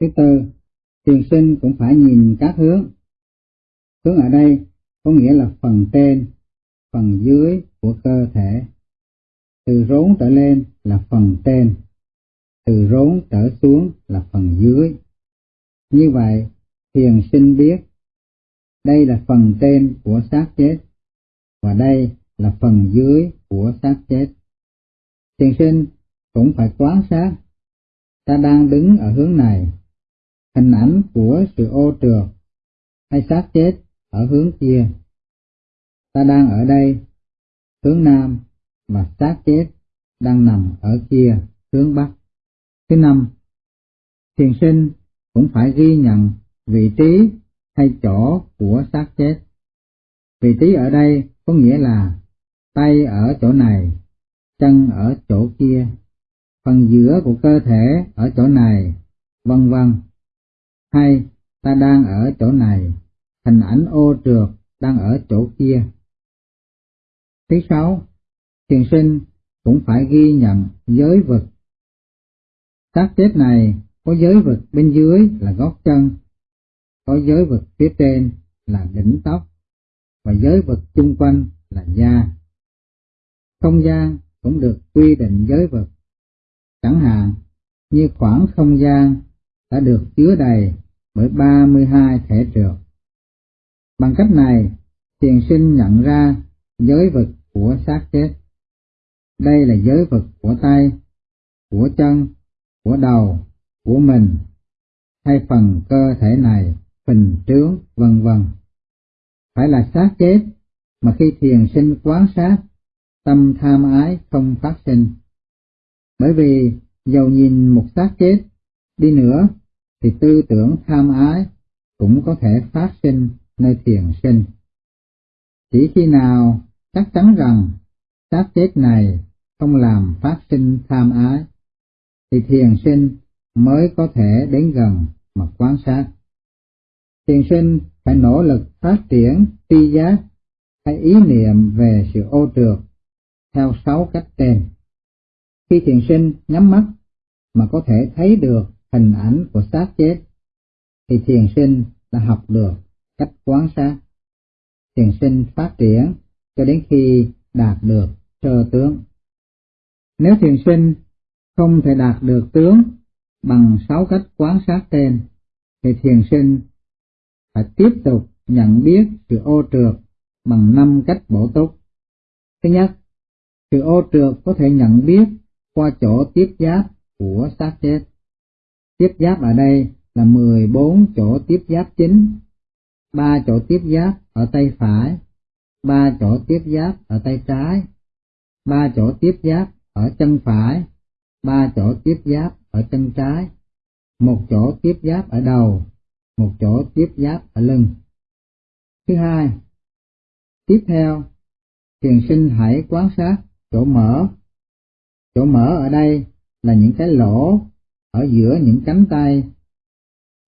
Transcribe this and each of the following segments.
Thứ tư, thiền sinh cũng phải nhìn các hướng. Hướng ở đây có nghĩa là phần trên, phần dưới của cơ thể. Từ rốn trở lên là phần trên, từ rốn trở xuống là phần dưới. Như vậy, thiền sinh biết đây là phần trên của xác chết và đây là phần dưới của xác chết. Thiền sinh cũng phải quán sát ta đang đứng ở hướng này, hình ảnh của sự ô trượt hay xác chết ở hướng kia. Ta đang ở đây, hướng nam, và xác chết đang nằm ở kia, hướng bắc. Thứ năm, thiền sinh cũng phải ghi nhận vị trí hay chỗ của xác chết. Vị trí ở đây có nghĩa là tay ở chỗ này, chân ở chỗ kia, phần giữa của cơ thể ở chỗ này, vân vân. Hay ta đang ở chỗ này, hình ảnh ô trượt đang ở chỗ kia. Thứ sáu, thiền sinh cũng phải ghi nhận giới vực. Xác chết này có giới vực bên dưới là gót chân, có giới vực phía trên là đỉnh tóc, và giới vực chung quanh là da. Không gian cũng được quy định giới vực, chẳng hạn như khoảng không gian đã được chứa đầy bởi 32 thể trượt. Bằng cách này, thiền sinh nhận ra giới vực của xác chết. Đây là giới vực của tay, của chân, của đầu, của mình, hay phần cơ thể này, phình trướng, vân vân. Phải là xác chết, mà khi thiền sinh quán sát, tâm tham ái không phát sinh. Bởi vì dầu nhìn một xác chết đi nữa, thì tư tưởng tham ái cũng có thể phát sinh nơi thiền sinh. Chỉ khi nào chắc chắn rằng xác chết này không làm phát sinh tham ái, thì thiền sinh mới có thể đến gần mà quan sát. Thiền sinh phải nỗ lực phát triển tri giác hay ý niệm về sự ô trượt theo sáu cách trên. Khi thiền sinh nhắm mắt mà có thể thấy được hình ảnh của xác chết, thì thiền sinh đã học được cách quán sát. Thiền sinh phát triển cho đến khi đạt được sơ tướng. Nếu thiền sinh không thể đạt được tướng bằng sáu cách quán sát trên, thì thiền sinh phải tiếp tục nhận biết sự ô trượt bằng năm cách bổ túc. Thứ nhất, sự ô trượt có thể nhận biết qua chỗ tiếp giáp của xác chết. Tiếp giáp ở đây là 14 chỗ tiếp giáp chính, ba chỗ tiếp giáp ở tay phải, ba chỗ tiếp giáp ở tay trái, ba chỗ tiếp giáp ở chân phải, ba chỗ tiếp giáp ở chân trái, một chỗ tiếp giáp ở đầu, một chỗ tiếp giáp ở lưng. Thứ hai, tiếp theo, thiền sinh hãy quan sát chỗ mở. Chỗ mở ở đây là những cái lỗ ở giữa những cánh tay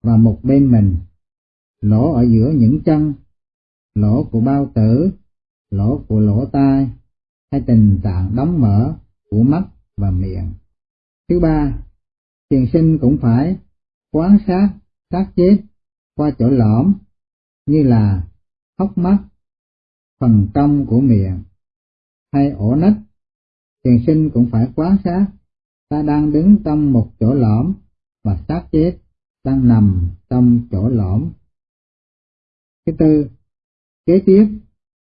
và một bên mình, lỗ ở giữa những chân, lỗ của bao tử, lỗ của lỗ tai, hay tình trạng đóng mở của mắt và miệng. Thứ ba, thiền sinh cũng phải quan sát sát chết qua chỗ lõm như là hốc mắt, phần trong của miệng hay ổ nách. Thiền sinh cũng phải quan sát ta đang đứng trong một chỗ lõm và xác chết đang nằm trong chỗ lõm. Thứ tư, kế tiếp,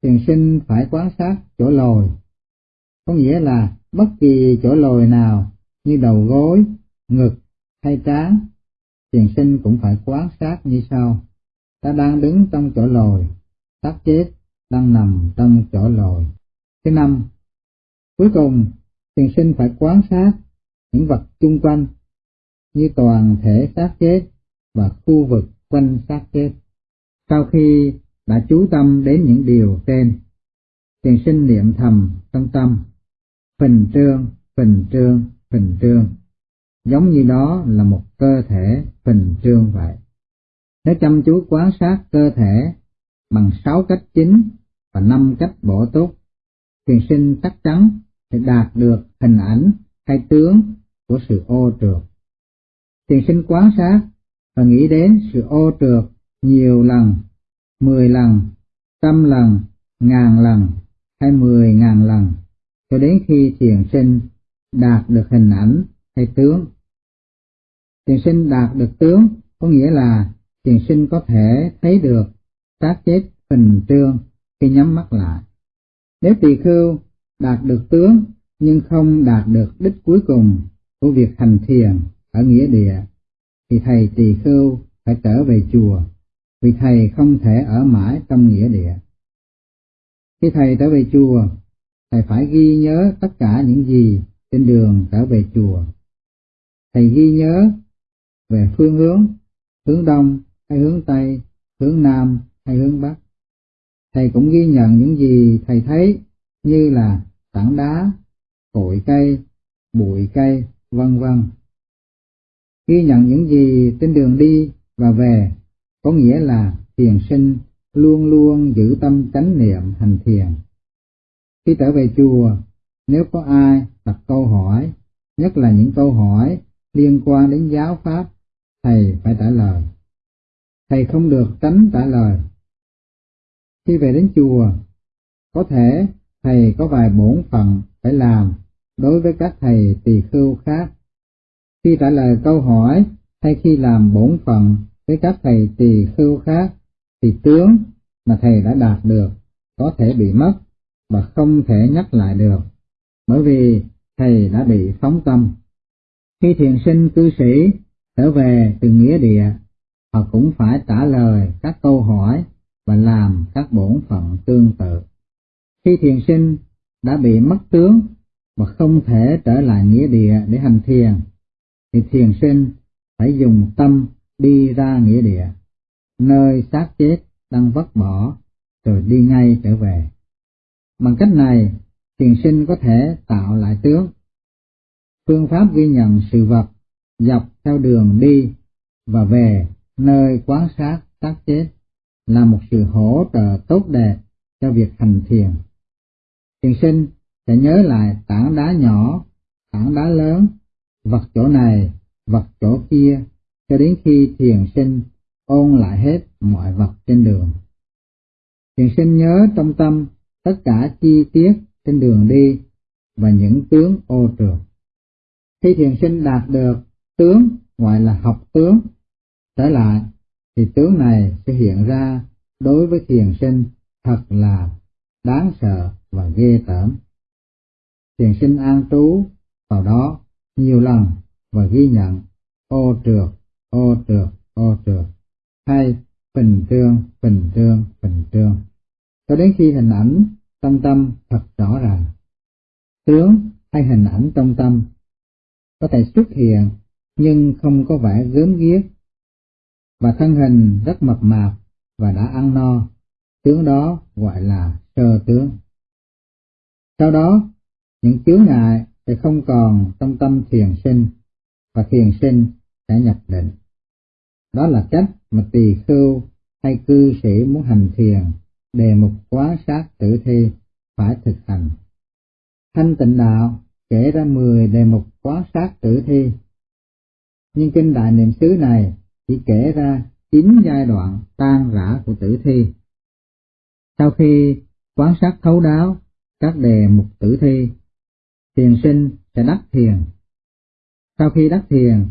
thiền sinh phải quan sát chỗ lồi, có nghĩa là bất kỳ chỗ lồi nào như đầu gối, ngực hay trán, thiền sinh cũng phải quan sát như sau. Ta đang đứng trong chỗ lồi, xác chết đang nằm trong chỗ lồi. Thứ năm, cuối cùng, thiền sinh phải quan sát những vật chung quanh như toàn thể xác chết và khu vực quanh xác chết. Sau khi đã chú tâm đến những điều trên, thiền sinh niệm thầm trong tâm, phình trương, phình trương, phình trương, giống như đó là một cơ thể phình trương vậy. Nếu chăm chú quan sát cơ thể bằng sáu cách chính và năm cách bổ túc, thiền sinh chắc chắn sẽ đạt được hình ảnh hay tướng của sự ô trượt. Thiền sinh quán sát và nghĩ đến sự ô trượt nhiều lần, mười lần, trăm lần, ngàn lần hay mười ngàn lần cho đến khi thiền sinh đạt được hình ảnh hay tướng. Thiền sinh đạt được tướng có nghĩa là thiền sinh có thể thấy được xác chết hình trương khi nhắm mắt lại. Nếu tỳ khưu đạt được tướng nhưng không đạt được đích cuối cùng của việc hành thiền ở nghĩa địa, thì thầy tỳ khưu phải trở về chùa, vì thầy không thể ở mãi trong nghĩa địa. Khi thầy trở về chùa, thầy phải ghi nhớ tất cả những gì trên đường trở về chùa. Thầy ghi nhớ về phương hướng, hướng đông hay hướng tây, hướng nam hay hướng bắc. Thầy cũng ghi nhận những gì thầy thấy như là tảng đá, cội cây, bụi cây, vân vân. Ghi nhận những gì trên đường đi và về có nghĩa là thiền sinh luôn luôn giữ tâm chánh niệm hành thiền. Khi trở về chùa, nếu có ai đặt câu hỏi, nhất là những câu hỏi liên quan đến giáo pháp, thầy phải trả lời. Thầy không được tránh trả lời. Khi về đến chùa, có thể thầy có vài bổn phận phải làm đối với các thầy tỳ khưu khác. Khi trả lời câu hỏi hay khi làm bổn phận với các thầy tỳ khưu khác, thì tướng mà thầy đã đạt được có thể bị mất và không thể nhắc lại được, bởi vì thầy đã bị phóng tâm. Khi thiền sinh cư sĩ trở về từ nghĩa địa, họ cũng phải trả lời các câu hỏi và làm các bổn phận tương tự. Khi thiền sinh đã bị mất tướng và không thể trở lại nghĩa địa để hành thiền, thì thiền sinh phải dùng tâm đi ra nghĩa địa, nơi xác chết đang vất bỏ, rồi đi ngay trở về. Bằng cách này, thiền sinh có thể tạo lại tướng. Phương pháp ghi nhận sự vật dọc theo đường đi và về nơi quán sát xác chết là một sự hỗ trợ tốt đẹp cho việc hành thiền. Thiền sinh sẽ nhớ lại tảng đá nhỏ, tảng đá lớn, vật chỗ này, vật chỗ kia, cho đến khi thiền sinh ôn lại hết mọi vật trên đường. Thiền sinh nhớ trong tâm tất cả chi tiết trên đường đi và những tướng ô trượt. Khi thiền sinh đạt được tướng gọi là học tướng, trở lại thì tướng này sẽ hiện ra đối với thiền sinh thật là đáng sợ và ghê tởm. Thiền sinh an trú vào đó nhiều lần và ghi nhận ô trượt, ô trượt, ô trượt, hay bình trương, bình trương, bình trương, cho đến khi hình ảnh trong tâm thật rõ ràng. Tướng hay hình ảnh trong tâm có thể xuất hiện nhưng không có vẻ gớm ghiếc và thân hình rất mập mạp và đã ăn no, tướng đó gọi là sơ tướng. Sau đó, những chướng ngại sẽ không còn trong tâm thiền sinh và thiền sinh sẽ nhập định. Đó là cách mà tỳ khưu hay cư sĩ muốn hành thiền đề mục quá sát tử thi phải thực hành. Thanh tịnh đạo kể ra 10 đề mục quá sát tử thi, nhưng kinh đại niệm xứ này chỉ kể ra 9 giai đoạn tan rã của tử thi. Sau khi quán sát thấu đáo các đề mục tử thi, thiền sinh sẽ đắc thiền. Sau khi đắc thiền,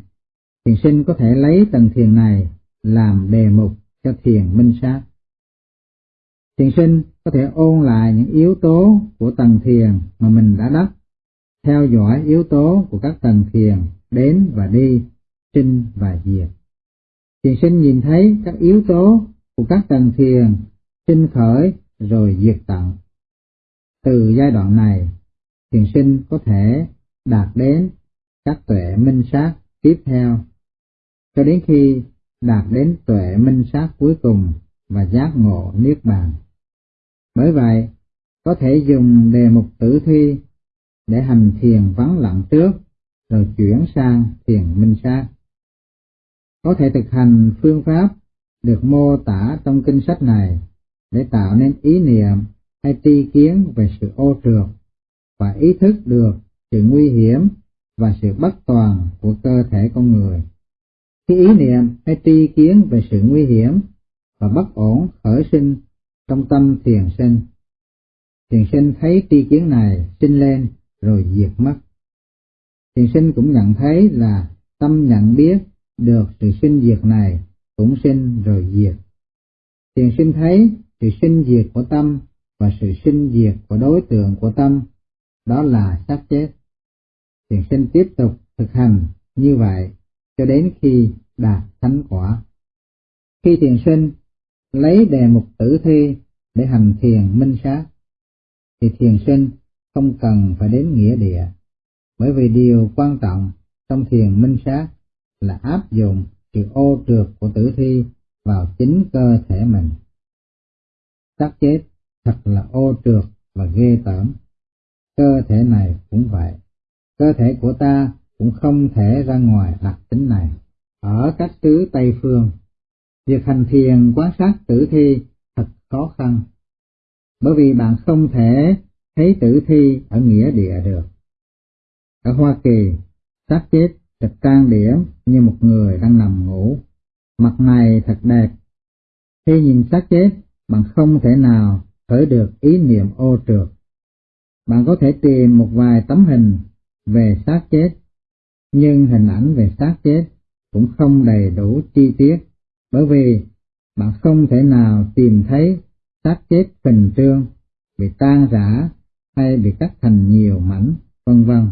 thiền sinh có thể lấy tầng thiền này làm đề mục cho thiền minh sát. Thiền sinh có thể ôn lại những yếu tố của tầng thiền mà mình đã đắc, theo dõi yếu tố của các tầng thiền đến và đi, sinh và diệt. Thiền sinh nhìn thấy các yếu tố của các tầng thiền sinh khởi rồi diệt tận. Từ giai đoạn này, thiền sinh có thể đạt đến các tuệ minh sát tiếp theo, cho đến khi đạt đến tuệ minh sát cuối cùng và giác ngộ niết bàn. Bởi vậy, có thể dùng đề mục tử thi để hành thiền vắng lặng trước, rồi chuyển sang thiền minh sát. Có thể thực hành phương pháp được mô tả trong kinh sách này để tạo nên ý niệm hay tri kiến về sự ô trượt và ý thức được sự nguy hiểm và sự bất toàn của cơ thể con người. Khi ý niệm hay tri kiến về sự nguy hiểm và bất ổn khởi sinh trong tâm thiền sinh, thiền sinh thấy tri kiến này sinh lên rồi diệt mất. Thiền sinh cũng nhận thấy là tâm nhận biết được sự sinh diệt này cũng sinh rồi diệt. Thiền sinh thấy sự sinh diệt của tâm và sự sinh diệt của đối tượng của tâm, đó là xác chết. Thiền sinh tiếp tục thực hành như vậy cho đến khi đạt thánh quả. Khi thiền sinh lấy đề mục tử thi để hành thiền minh sát, thì thiền sinh không cần phải đến nghĩa địa, bởi vì điều quan trọng trong thiền minh sát là áp dụng sự ô trượt của tử thi vào chính cơ thể mình. Xác chết thật là ô trượt và ghê tởm. Cơ thể này cũng vậy. Cơ thể của ta cũng không thể ra ngoài đặc tính này. Ở các xứ Tây Phương, việc hành thiền quan sát tử thi thật khó khăn, bởi vì bạn không thể thấy tử thi ở nghĩa địa được. Ở Hoa Kỳ, xác chết được trang điểm như một người đang nằm ngủ, mặt này thật đẹp. Khi nhìn xác chết, bạn không thể nào khởi được ý niệm ô trượt. Bạn có thể tìm một vài tấm hình về xác chết, nhưng hình ảnh về xác chết cũng không đầy đủ chi tiết, bởi vì bạn không thể nào tìm thấy xác chết phình trương, bị tan rã hay bị cắt thành nhiều mảnh, vân vân.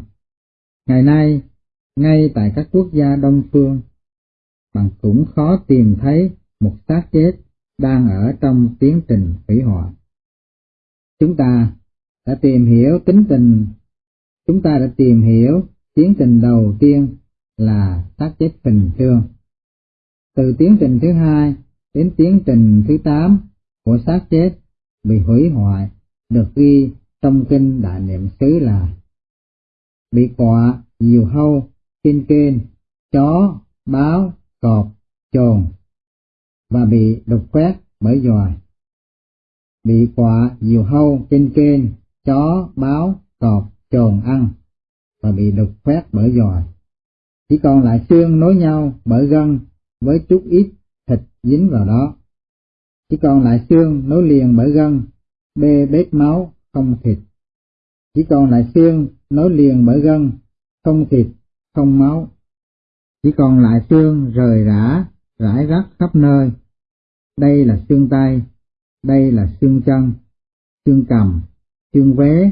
Ngày nay, ngay tại các quốc gia đông phương, bạn cũng khó tìm thấy một xác chết đang ở trong tiến trình hủy hoại. Chúng ta đã tìm hiểu tính tình, chúng ta đã tìm hiểu tiến trình đầu tiên là xác chết bình thường. Từ tiến trình thứ hai đến tiến trình thứ tám của xác chết bị hủy hoại được ghi trong kinh đại niệm xứ là bị quạ, diều hâu, kinh kên, chó, báo, cọp, trồn và bị đục khoét bởi dòi. Bị quạ, diều hâu, kinh kên, chó, báo, cọp, trồn ăn và bị đục khoét bởi dòi. Chỉ còn lại xương nối nhau bởi gân với chút ít thịt dính vào đó. Chỉ còn lại xương nối liền bởi gân, bê bết máu, không thịt. Chỉ còn lại xương nối liền bởi gân, không thịt, không máu. Chỉ còn lại xương rời rã, rải rác khắp nơi. Đây là xương tay, đây là xương chân, xương cầm, xương vé,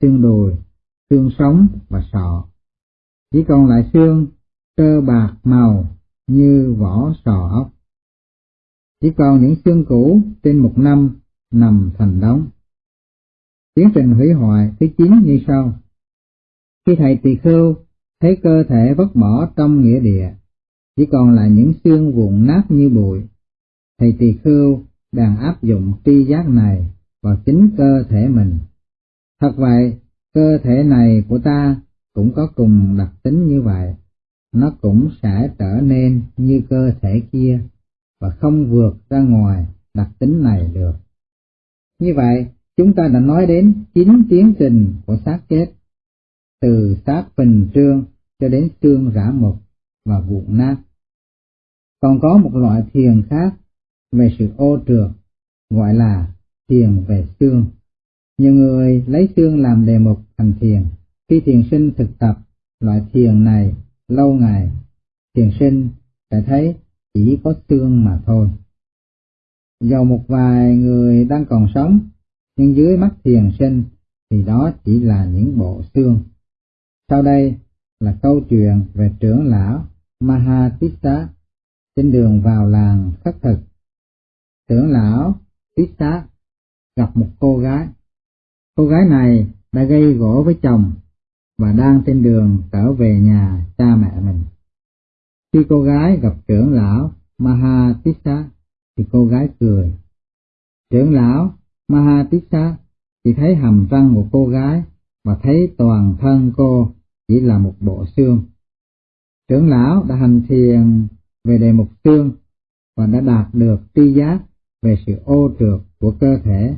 xương đùi, xương sống và sọ. Chỉ còn lại xương tơ bạc màu như vỏ sò ốc. Chỉ còn những xương cũ trên một năm nằm thành đống. Tiến trình hủy hoại thứ chín như sau. Khi thầy tỳ khưu thấy cơ thể vất bỏ trong nghĩa địa, chỉ còn lại những xương vụn nát như bụi, thầy tỳ khưu đang áp dụng tri giác này vào chính cơ thể mình. Thật vậy, cơ thể này của ta cũng có cùng đặc tính như vậy, nó cũng sẽ trở nên như cơ thể kia và không vượt ra ngoài đặc tính này được. Như vậy, chúng ta đã nói đến chín tiến trình của xác chết, từ xác bình trương cho đến xương rã mục và vụn nát. Còn có một loại thiền khác về sự ô trượt, gọi là thiền về xương. Nhiều người lấy xương làm đề mục thành thiền. Khi thiền sinh thực tập loại thiền này lâu ngày, thiền sinh sẽ thấy chỉ có xương mà thôi. Dầu một vài người đang còn sống, nhưng dưới mắt thiền sinh thì đó chỉ là những bộ xương. Sau đây là câu chuyện về trưởng lão Mahatissa trên đường vào làng khất thực. Trưởng lão Tissa gặp một cô gái. Cô gái này đã gây gỗ với chồng và đang trên đường trở về nhà cha mẹ mình. Khi cô gái gặp trưởng lão Mahatissa thì cô gái cười. Trưởng lão Mahatissa thì thấy hàm răng của cô gái và thấy toàn thân cô chỉ là một bộ xương. Trưởng lão đã hành thiền về đề mục xương và đã đạt được tri giác về sự ô trượt của cơ thể,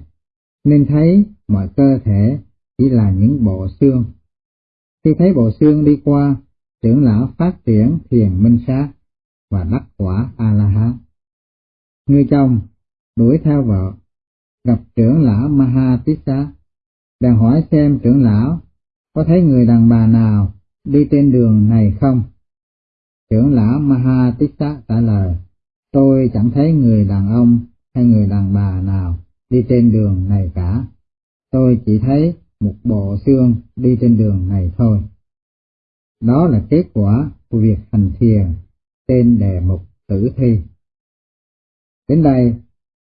nên thấy mọi cơ thể chỉ là những bộ xương. Khi thấy bộ xương đi qua, trưởng lão phát triển thiền minh sát, và đắc quả A-la-hán. Người chồng đuổi theo vợ, gặp trưởng lão Mahatissa, đang hỏi xem trưởng lão có thấy người đàn bà nào đi trên đường này không? Trưởng lão Mahatissa trả lời, tôi chẳng thấy người đàn ông hay người đàn bà nào đi trên đường này cả. Tôi chỉ thấy một bộ xương đi trên đường này thôi. Đó là kết quả của việc hành thiền tên đề mục tử thi. Đến đây,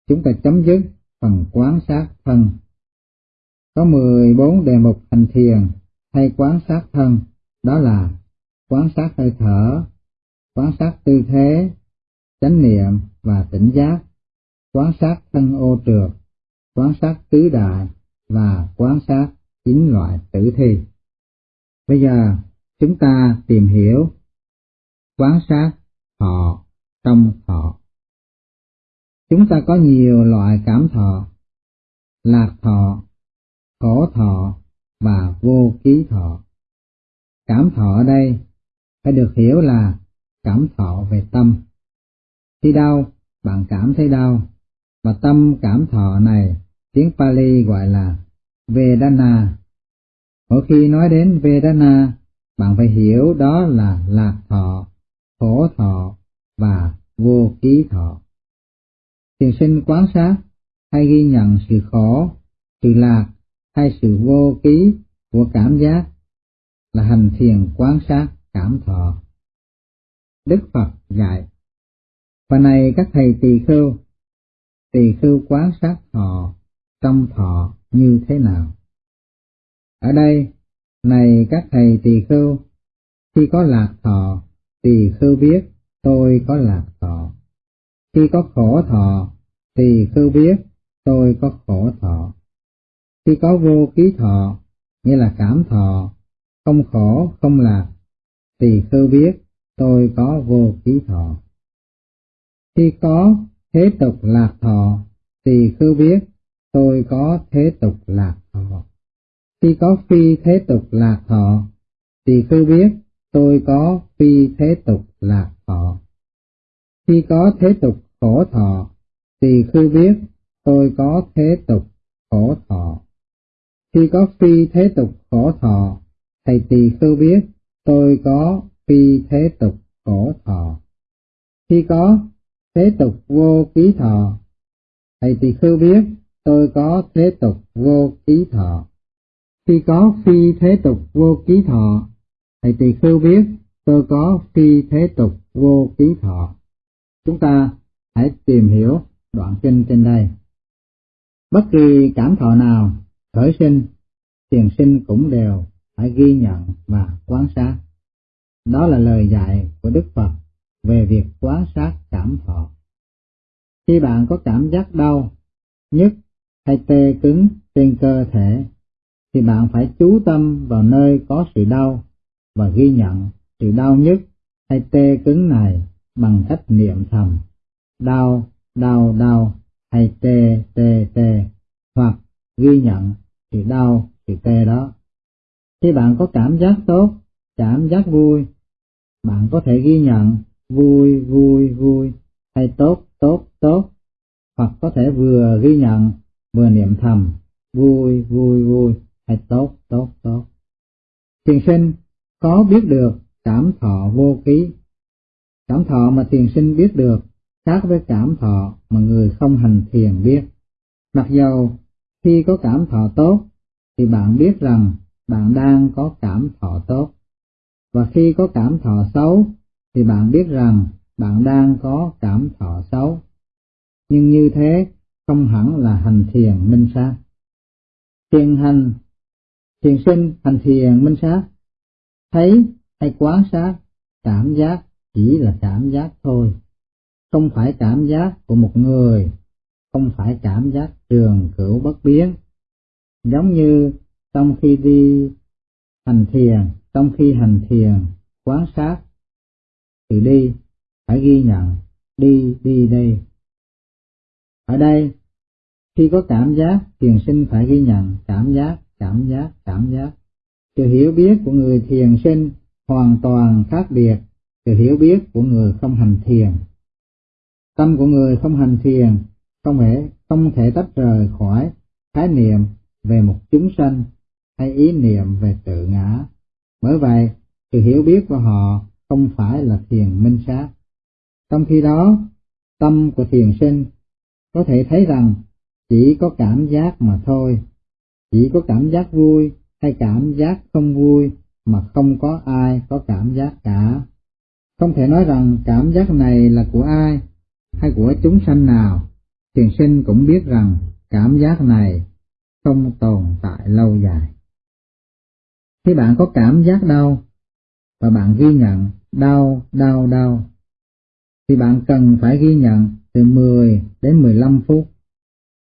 chúng ta chấm dứt phần quán sát thân. Có 14 đề mục hành thiền hay quán sát thân, đó là quán sát hơi thở, quán sát tư thế, chánh niệm và tỉnh giác, quán sát thân ô trượt, quán sát tứ đại và quán sát chín loại tử thi. Bây giờ chúng ta tìm hiểu quán sát thọ trong thọ. Chúng ta có nhiều loại cảm thọ, lạc thọ, khổ thọ và vô ký thọ. Cảm thọ ở đây phải được hiểu là cảm thọ về tâm. Khi đau, bạn cảm thấy đau, và tâm cảm thọ này tiếng Pali gọi là Vedana. Mỗi khi nói đến Vedana, bạn phải hiểu đó là lạc thọ, khổ thọ và vô ký thọ. Thiền sinh quán sát hay ghi nhận sự khổ, sự lạc hay sự vô ký của cảm giác là hành thiền quán sát cảm thọ. Đức Phật dạy, và này các thầy tỳ khưu, tỳ khưu quán sát thọ trong thọ như thế nào? Ở đây, này các thầy tỳ khưu, khi có lạc thọ, tỳ khưu biết tôi có lạc thọ. Khi có khổ thọ, tỳ khưu biết tôi có khổ thọ. Khi có vô ký thọ, nghĩa là cảm thọ, không khổ, không lạc, tỳ khưu biết tôi có vô ký thọ. Khi có thế tục lạc thọ, tỳ khưu biết tôi có thế tục lạc thọ. Khi có phi thế tục lạc thọ, thì cứ biết tôi có phi thế tục lạc thọ. Khi có thế tục khổ thọ, thì cứ biết tôi có thế tục khổ thọ. Khi có phi thế tục khổ thọ, thầy tỳ khưu biết tôi có phi thế tục khổ thọ. Khi có thế tục vô ký thọ, thầy tỳ khưu biết tôi có thế tục vô ký thọ. Khi có phi thế tục vô ký thọ, thầy tỳ khưu biết tôi có phi thế tục vô ký thọ. Chúng ta hãy tìm hiểu đoạn kinh trên đây. Bất kỳ cảm thọ nào khởi sinh, tiền sinh cũng đều phải ghi nhận và quan sát. Đó là lời dạy của Đức Phật về việc quan sát cảm thọ. Khi bạn có cảm giác đau, nhức hay tê cứng trên cơ thể, thì bạn phải chú tâm vào nơi có sự đau và ghi nhận sự đau nhức hay tê cứng này bằng cách niệm thầm đau, đau, đau hay tê, tê, tê hoặc ghi nhận sự đau, sự tê đó. Khi bạn có cảm giác tốt, cảm giác vui, bạn có thể ghi nhận vui, vui, vui hay tốt, tốt, tốt hoặc có thể vừa ghi nhận vừa niệm thầm vui, vui, vui hay tốt, tốt, tốt. Thiền sinh có biết được cảm thọ vô ký. Cảm thọ mà thiền sinh biết được khác với cảm thọ mà người không hành thiền biết. Mặc dầu khi có cảm thọ tốt thì bạn biết rằng bạn đang có cảm thọ tốt. Và khi có cảm thọ xấu thì bạn biết rằng bạn đang có cảm thọ xấu. Nhưng như thế không hẳn là hành thiền minh sát. Thiền hành, thiền sinh hành thiền minh sát, thấy hay quán sát cảm giác chỉ là cảm giác thôi, không phải cảm giác của một người, không phải cảm giác trường cửu bất biến. Giống như trong khi đi hành thiền, trong khi hành thiền, quán sát, từ đi, phải ghi nhận, đi, đi đây. Ở đây, khi có cảm giác, thiền sinh phải ghi nhận cảm giác, cảm giác, cảm giác. Sự hiểu biết của người thiền sinh hoàn toàn khác biệt sự hiểu biết của người không hành thiền. Tâm của người không hành thiền không thể không thể tách rời khỏi khái niệm về một chúng sanh hay ý niệm về tự ngã. Bởi vậy, sự hiểu biết của họ không phải là thiền minh sát. Trong khi đó, tâm của thiền sinh có thể thấy rằng chỉ có cảm giác mà thôi, chỉ có cảm giác vui hay cảm giác không vui mà không có ai có cảm giác cả. Không thể nói rằng cảm giác này là của ai hay của chúng sanh nào, thiền sinh cũng biết rằng cảm giác này không tồn tại lâu dài. Khi bạn có cảm giác đau và bạn ghi nhận đau, đau, đau, thì bạn cần phải ghi nhận từ 10 đến 15 phút.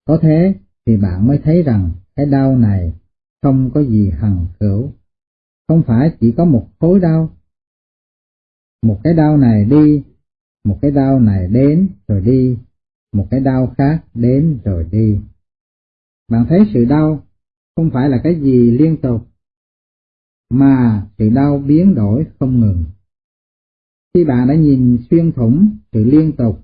Có thế thì bạn mới thấy rằng cái đau này không có gì hằng cửu, không phải chỉ có một khối đau. Một cái đau này đi, một cái đau này đến rồi đi, một cái đau khác đến rồi đi. Bạn thấy sự đau không phải là cái gì liên tục, mà sự đau biến đổi không ngừng. Khi bạn đã nhìn xuyên thủng sự liên tục,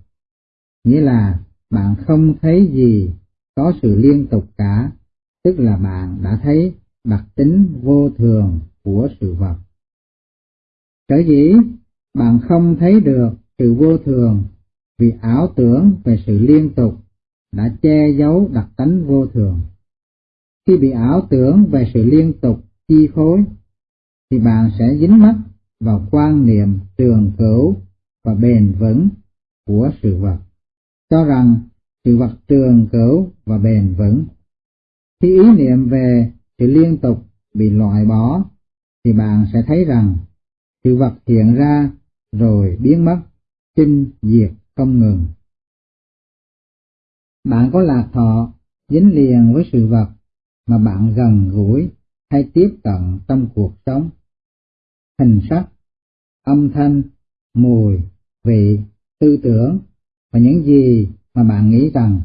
nghĩa là bạn không thấy gì có sự liên tục cả, tức là bạn đã thấy đặc tính vô thường của sự vật. Sở dĩ bạn không thấy được sự vô thường vì ảo tưởng về sự liên tục đã che giấu đặc tính vô thường. Khi bị ảo tưởng về sự liên tục chi phối, thì bạn sẽ dính mắc vào quan niệm trường cửu và bền vững của sự vật, cho rằng sự vật trường cửu và bền vững. Khi ý niệm về sự liên tục bị loại bỏ, thì bạn sẽ thấy rằng sự vật hiện ra rồi biến mất, sinh diệt không ngừng. Bạn có lạc thọ dính liền với sự vật mà bạn gần gũi hay tiếp cận trong cuộc sống. Hình sắc, âm thanh, mùi, vị, tư tưởng và những gì mà bạn nghĩ rằng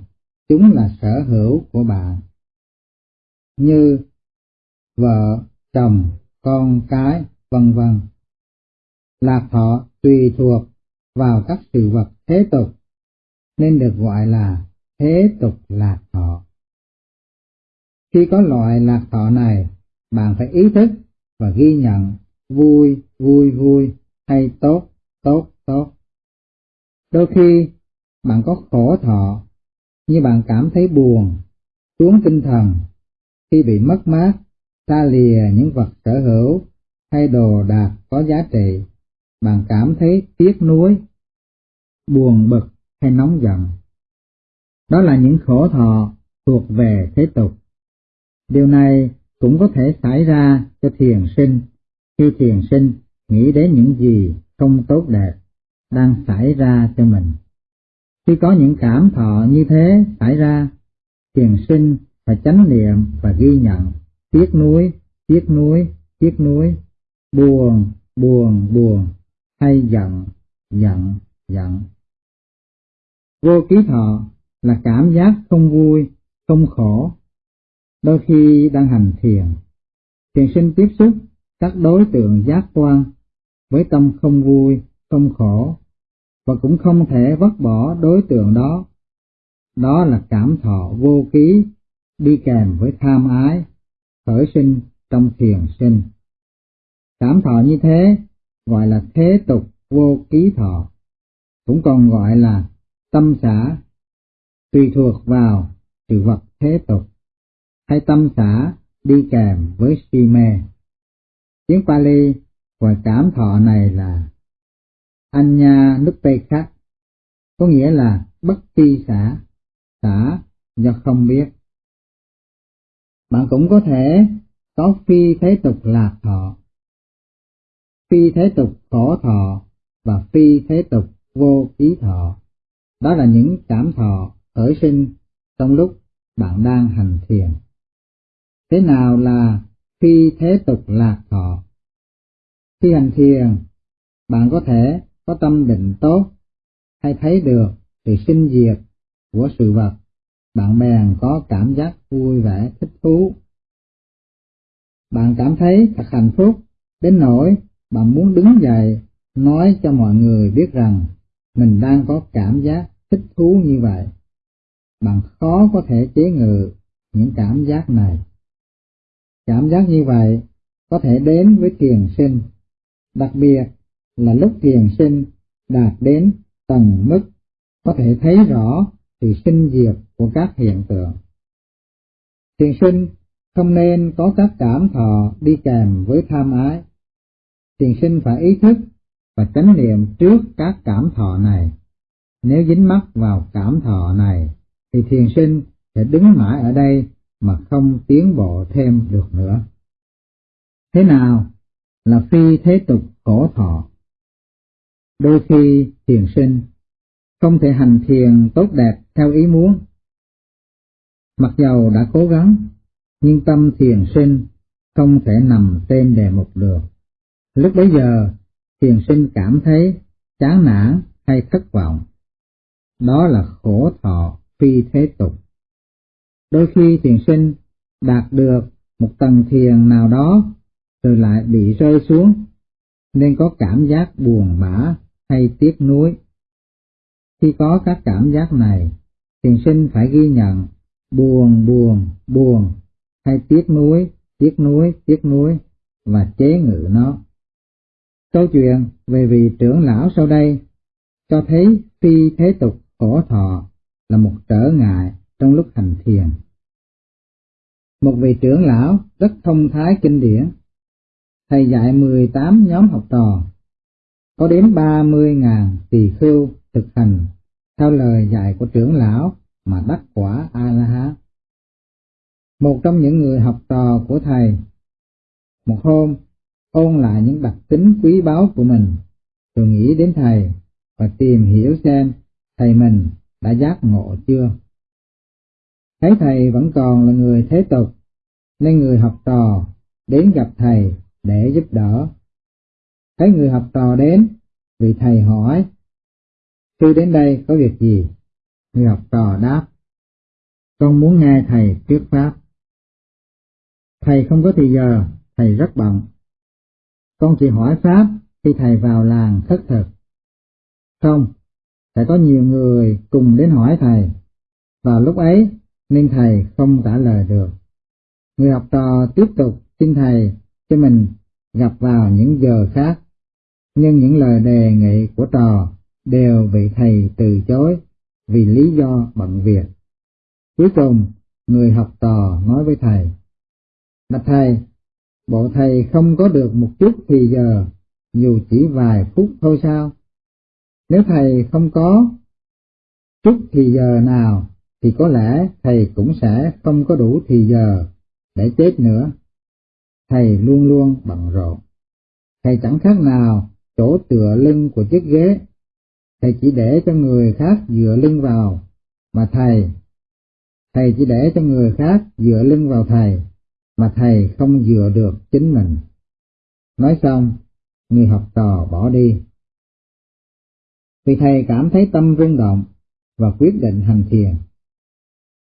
chúng là sở hữu của bạn. Như vợ, chồng, con cái, vân vân. Lạc thọ tùy thuộc vào các sự vật thế tục nên được gọi là thế tục lạc thọ. Khi có loại lạc thọ này, bạn phải ý thức và ghi nhận vui, vui, vui hay tốt, tốt, tốt. Đôi khi bạn có khổ thọ, như bạn cảm thấy buồn, xuống tinh thần khi bị mất mát, xa lìa những vật sở hữu hay đồ đạc có giá trị, bạn cảm thấy tiếc nuối, buồn bực hay nóng giận. Đó là những khổ thọ thuộc về thế tục. Điều này cũng có thể xảy ra cho thiền sinh khi thiền sinh nghĩ đến những gì không tốt đẹp đang xảy ra cho mình. Khi có những cảm thọ như thế xảy ra, thiền sinh phải chánh niệm và ghi nhận, tiếc nuối, tiếc nuối, tiếc nuối, buồn, buồn, buồn, hay giận, giận, giận. Vô ký thọ là cảm giác không vui, không khổ. Đôi khi đang hành thiền, thiền sinh tiếp xúc các đối tượng giác quan với tâm không vui, không khổ, và cũng không thể vứt bỏ đối tượng đó. Đó là cảm thọ vô ký đi kèm với tham ái, khởi sinh trong thiền sinh. Cảm thọ như thế gọi là thế tục vô ký thọ, cũng còn gọi là tâm xã, tùy thuộc vào sự vật thế tục, hay tâm xã đi kèm với si mê. Tiếng Pali gọi cảm thọ này là Anya Nupekha, có nghĩa là bất tri xã, xã do không biết. Bạn cũng có thể có phi thế tục lạc thọ, phi thế tục khổ thọ và phi thế tục vô ký thọ. Đó là những cảm thọ khởi sinh trong lúc bạn đang hành thiền. Thế nào là phi thế tục lạc thọ? Khi hành thiền, bạn có thể có tâm định tốt hay thấy được sự sinh diệt của sự vật, bạn bèn có cảm giác vui vẻ thích thú. Bạn cảm thấy thật hạnh phúc đến nỗi bạn muốn đứng dậy nói cho mọi người biết rằng mình đang có cảm giác thích thú như vậy. Bạn khó có thể chế ngự những cảm giác này. Cảm giác như vậy có thể đến với tiền sinh, đặc biệt là lúc thiền sinh đạt đến tầng mức có thể thấy rõ sự sinh diệt của các hiện tượng. Thiền sinh không nên có các cảm thọ đi kèm với tham ái. Thiền sinh phải ý thức và chánh niệm trước các cảm thọ này. Nếu dính mắc vào cảm thọ này, thì thiền sinh sẽ đứng mãi ở đây mà không tiến bộ thêm được nữa. Thế nào là phi thế tục khổ thọ? Đôi khi thiền sinh không thể hành thiền tốt đẹp theo ý muốn. Mặc dầu đã cố gắng, nhưng tâm thiền sinh không thể nằm trên đề mục được. Lúc bấy giờ, thiền sinh cảm thấy chán nản hay thất vọng. Đó là khổ thọ phi thế tục. Đôi khi thiền sinh đạt được một tầng thiền nào đó rồi lại bị rơi xuống, nên có cảm giác buồn bã hay tiếc nuối. Khi có các cảm giác này, thiền sinh phải ghi nhận buồn buồn buồn hay tiếc nuối, tiếc nuối, tiếc nuối và chế ngự nó. Câu chuyện về vị trưởng lão sau đây cho thấy phi thế tục khổ thọ là một trở ngại trong lúc hành thiền. Một vị trưởng lão rất thông thái kinh điển, thầy dạy 18 nhóm học trò, có đến 30.000 tỳ khưu thực hành theo lời dạy của trưởng lão mà đắc quả A-la-hán. Một trong những người học trò của thầy, một hôm ôn lại những đặc tính quý báu của mình, rồi nghĩ đến thầy và tìm hiểu xem thầy mình đã giác ngộ chưa. Thấy thầy vẫn còn là người thế tục, nên người học trò đến gặp thầy để giúp đỡ. Thấy người học trò đến, vị thầy hỏi, Sư đến đây có việc gì? Người học trò đáp, con muốn nghe thầy thuyết pháp. Thầy không có thì giờ, thầy rất bận. Con chỉ hỏi pháp khi thầy vào làng thất thực. Không, sẽ có nhiều người cùng đến hỏi thầy. Vào lúc ấy, nên thầy không trả lời được. Người học trò tiếp tục xin thầy cho mình gặp vào những giờ khác, nhưng những lời đề nghị của trò đều bị thầy từ chối vì lý do bận việc. Cuối cùng, người học trò nói với thầy, Bạch thầy, bộ thầy không có được một chút thì giờ, dù chỉ vài phút thôi sao? Nếu thầy không có chút thì giờ nào, thì có lẽ thầy cũng sẽ không có đủ thì giờ để chết nữa. Thầy luôn luôn bận rộn. Thầy chẳng khác nào chỗ tựa lưng của chiếc ghế. Thầy chỉ để cho người khác dựa lưng vào, mà thầy, thầy chỉ để cho người khác dựa lưng vào thầy, mà thầy không dựa được chính mình. Nói xong, người học trò bỏ đi. Vì thầy cảm thấy tâm rung động và quyết định hành thiền.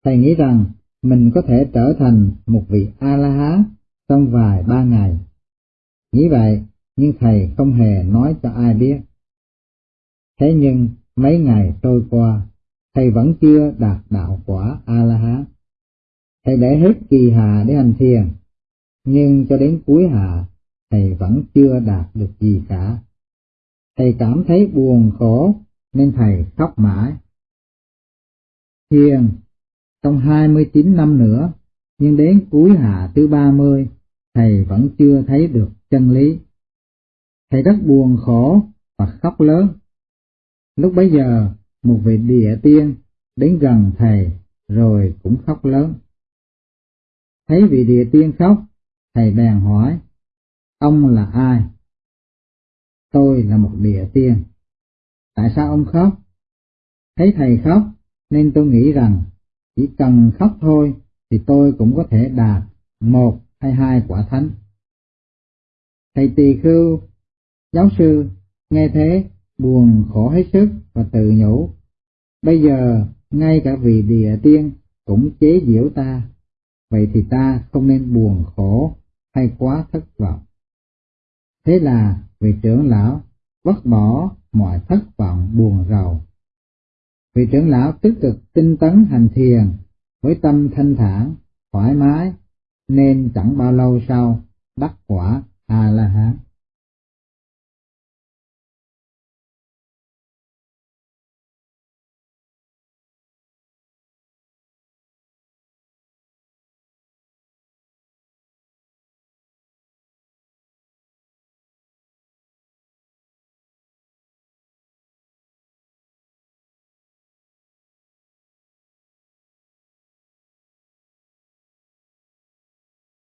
Thầy nghĩ rằng mình có thể trở thành một vị A-la-há trong vài ba ngày. Nghĩ vậy, nhưng thầy không hề nói cho ai biết. Thế nhưng, mấy ngày trôi qua, thầy vẫn chưa đạt đạo quả A-la-hán. Thầy để hết kỳ hà để hành thiền, nhưng cho đến cuối hạ, thầy vẫn chưa đạt được gì cả. Thầy cảm thấy buồn khổ nên thầy khóc mãi. Thiền trong 29 năm nữa, nhưng đến cuối hạ thứ 30, thầy vẫn chưa thấy được chân lý. Thầy rất buồn khổ và khóc lớn. Lúc bấy giờ, một vị địa tiên đến gần thầy rồi cũng khóc lớn. Thấy vị địa tiên khóc, thầy bèn hỏi, ông là ai? Tôi là một địa tiên. Tại sao ông khóc? Thấy thầy khóc, nên tôi nghĩ rằng chỉ cần khóc thôi thì tôi cũng có thể đạt một hay hai quả thánh. Thầy tỳ khưu, giáo sư, nghe thế, buồn khổ hết sức và tự nhủ. Bây giờ, ngay cả vị địa tiên cũng chế giễu ta, vậy thì ta không nên buồn khổ hay quá thất vọng. Thế là vị trưởng lão vứt bỏ mọi thất vọng buồn rầu. Vị trưởng lão tích cực tinh tấn hành thiền với tâm thanh thản, thoải mái, nên chẳng bao lâu sau đắc quả A-la-hán.